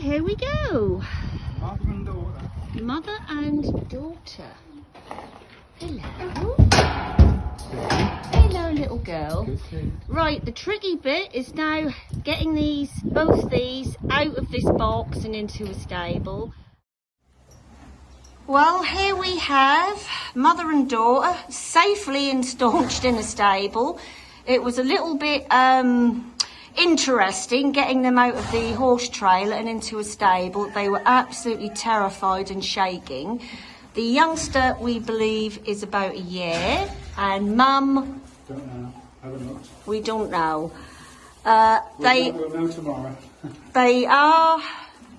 here we go. Mother and daughter. Mother and daughter. Hello. Hello, little girl. Right, the tricky bit is now getting these, both these, out of this box and into a stable. Well, here we have mother and daughter safely instaunched in a stable. It was a little bit um, interesting getting them out of the horse trailer and into a stable. They were absolutely terrified and shaking. The youngster, we believe, is about a year, and mum, Don't know. We don't know. Uh, We'll they know- We'll know tomorrow. they are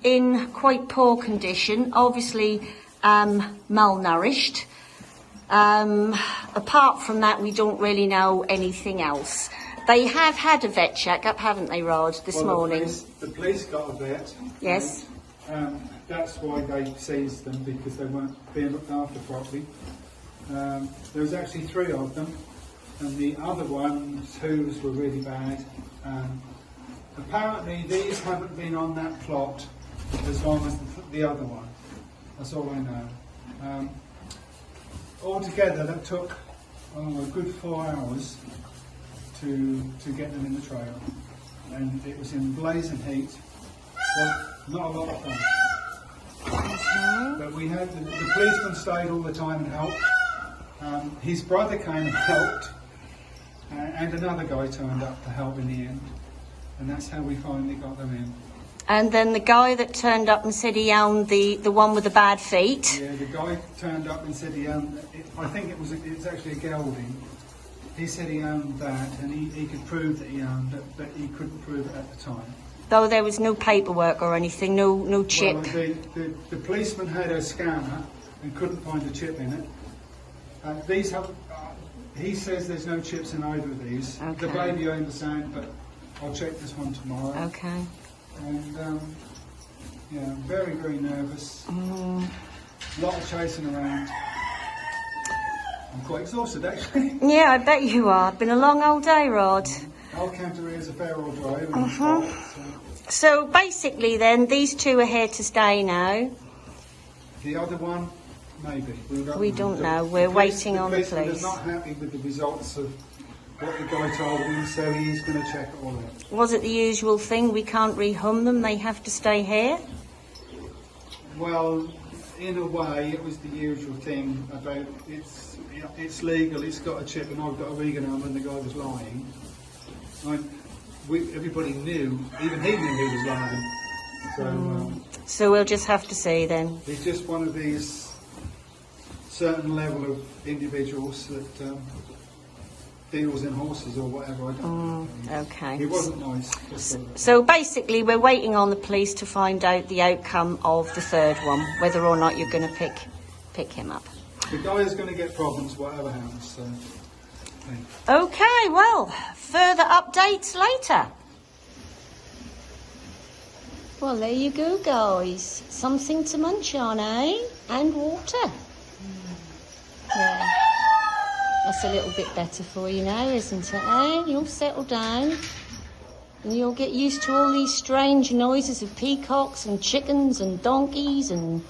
in quite poor condition, obviously um, malnourished. Um, apart from that, we don't really know anything else. They have had a vet checkup, haven't they, Rod, this Well, the morning? police- The police got a vet. Yes. Um, that's why they seized them because they weren't being looked after properly. Um, there was actually three of them, and the other ones, whose were really bad. Um, apparently, these haven't been on that plot as long as the, the other one. That's all I know. Um, altogether, that took oh, a good four hours to to get them in the trailer, and it was in blazing heat. Well, not a lot of fun. But we had the, the policeman stayed all the time and helped. Um, his brother came and helped, uh, and another guy turned up to help in the end, and that's how we finally got them in. And then the guy that turned up and said he owned the, the one with the bad feet. Yeah, the guy turned up and said he owned. It, I think it was a, it was actually a gelding. He said he owned that, and he, he could prove that he owned it, but he couldn't prove it at the time. Though there was no paperwork or anything, no no chip. Well, the, the, the policeman had a scanner and couldn't find a chip in it. Uh, these have, uh, he says there's no chips in either of these. The Okay. baby I understand, but I'll check this one tomorrow. Okay. And um, yeah, I'm very, very nervous. Mm. A lot of chasing around. I'm quite exhausted actually. Yeah, I bet you are. Been a long old day, Rod. Alcantara is a fair old drive. it's Uh-huh. so So basically, then these two are here to stay now. The other one, maybe. We don't, We know. don't The- know. We're police- waiting on the police. is not happy with the results of what the guy told him, so he's going to check it all out. Was it the usual thing? We can't rehum them. They have to stay here. Well, in a way, it was the usual thing about it's it's legal, it's got a chip, and I've got a vegan arm, and the guy was lying. I, we, everybody knew, even he knew he was lying. So um, So we'll just have to see then. he's just one of these certain level of individuals that um, deals in horses or whatever. I don't know. Okay. He wasn't nice. so- So basically, we're waiting on the police to find out the outcome of the third one, whether or not you're going to pick pick him up. The guy is going to get problems, whatever happens. So. Okay, well, further updates later. Well, there you go, guys. Something to munch on, eh? And water. Yeah. That's a little bit better for you now, isn't it, eh? You'll settle down. And you'll get used to all these strange noises of peacocks and chickens and donkeys and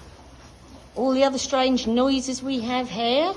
all the other strange noises we have here.